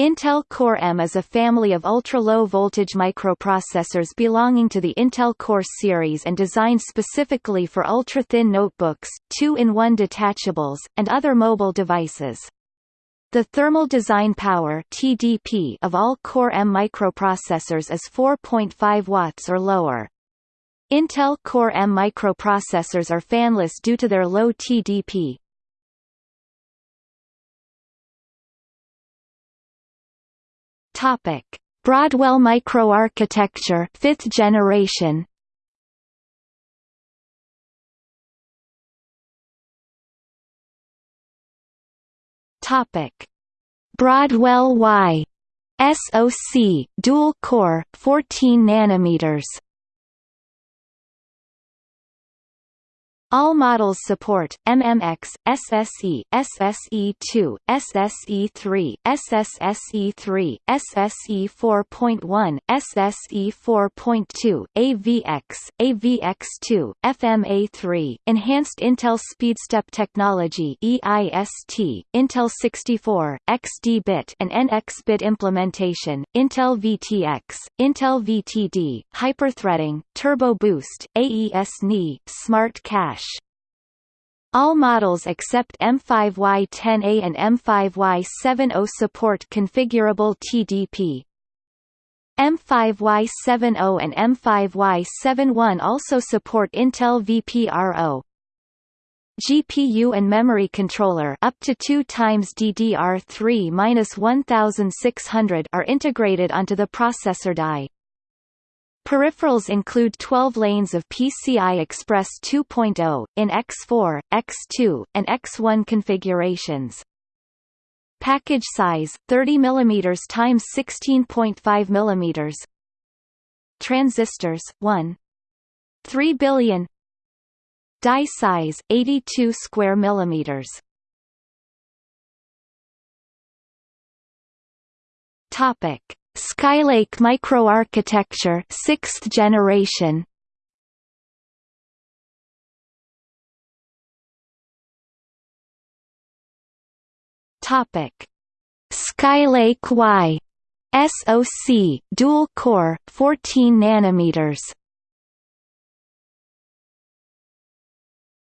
Intel Core M is a family of ultra-low voltage microprocessors belonging to the Intel Core series and designed specifically for ultra-thin notebooks, two-in-one detachables, and other mobile devices. The thermal design power TDP of all Core M microprocessors is 4.5 watts or lower. Intel Core M microprocessors are fanless due to their low TDP, Topic: Broadwell microarchitecture, 5th generation. Topic: Broadwell Y SoC dual core 14 nanometers All models support MMX, SSE, SSE2, SSE3, SSSE3, SSE4.1, SSE4.2, AVX, AVX2, FMA3, Enhanced Intel SpeedStep Technology EIST, Intel 64, XD-bit and NX-bit implementation, Intel VTX, Intel VTD, Hyperthreading, Turbo Boost, AES-NI, Smart Cache, all models except M5Y10A and M5Y70 support configurable TDP. M5Y70 and M5Y71 also support Intel VPRO. GPU and memory controller up to 2 times DDR3-1600 are integrated onto the processor die. Peripherals include 12 lanes of PCI Express 2.0, in X4, X2, and X1 configurations. Package size 30 mm x 16.5 mm. Transistors 1. 3 billion. Die size 82 square millimeters. Topic: Skylake microarchitecture 6th generation. Topic. Skylake Y SoC dual core 14 nanometers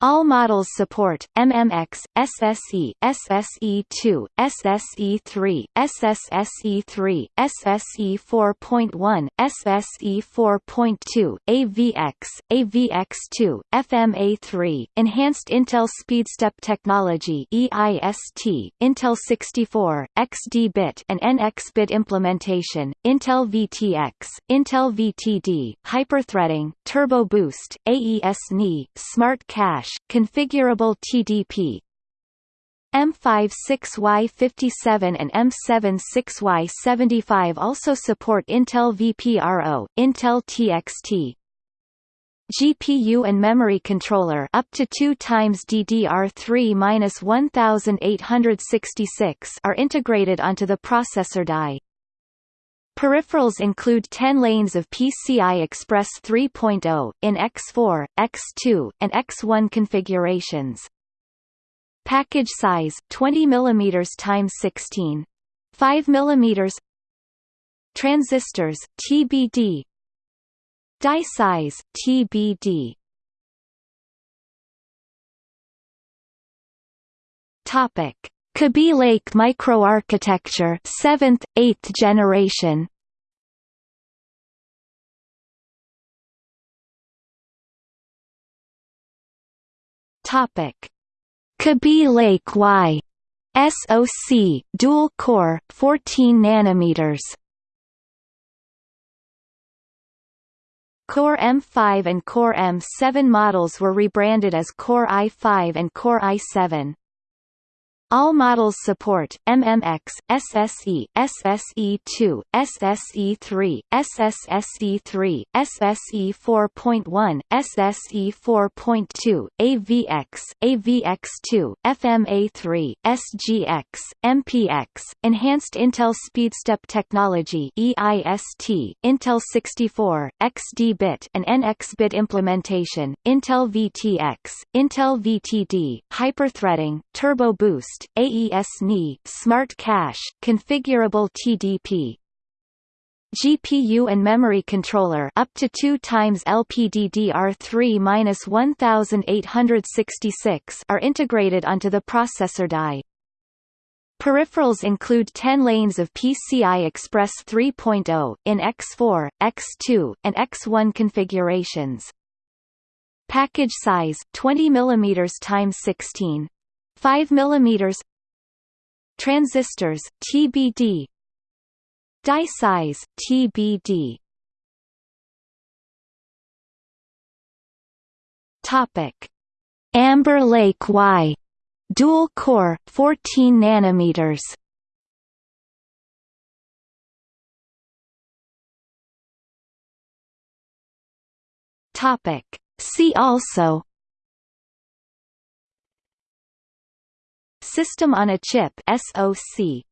All models support MMX, SSE, SSE2, SSE3, SSSE3, SSE4.1, SSE4.2, AVX, AVX2, FMA3, Enhanced Intel SpeedStep Technology EIST, Intel 64, XD-bit and NX-bit implementation, Intel VTX, Intel VTD, Hyperthreading, Turbo Boost, AES-NI, Smart Cache, configurable TDP M56Y57 and M76Y75 also support Intel VPRO, Intel TXT, GPU and memory controller up to 2 times DDR3-1866 are integrated onto the processor die. Peripherals include 10 lanes of PCI Express 3.0, in X4, X2, and X1 configurations. Package size 20 mm x 16. 5 mm Transistors TBD Die size TBD Topic Kaby Lake microarchitecture 7th 8th generation. Topic. Kaby Lake Y. SoC dual core 14 nanometers. Core M5 and Core M7 models were rebranded as Core i5 and Core i7 all models support MMX, SSE, SSE2, SSE3, SSSE3, SSE4.1, SSE4.2, AVX, AVX2, FMA3, SGX, MPX, Enhanced Intel SpeedStep Technology EIST, Intel 64, XD-bit and NX-bit implementation, Intel VTX, Intel VTD, Hyperthreading, Turbo Boost, Boost, AES-NI, Smart Cache, Configurable TDP. GPU and memory controller up to 2 times LPDDR3-1866 are integrated onto the processor die. Peripherals include 10 lanes of PCI Express 3.0, in X4, X2, and X1 configurations. Package size 20 mm x 16 5 mm Transistors TBD Die size TBD Topic. Amber Lake Y. Dual core 14 nanometers. Topic. See also system on a chip SoC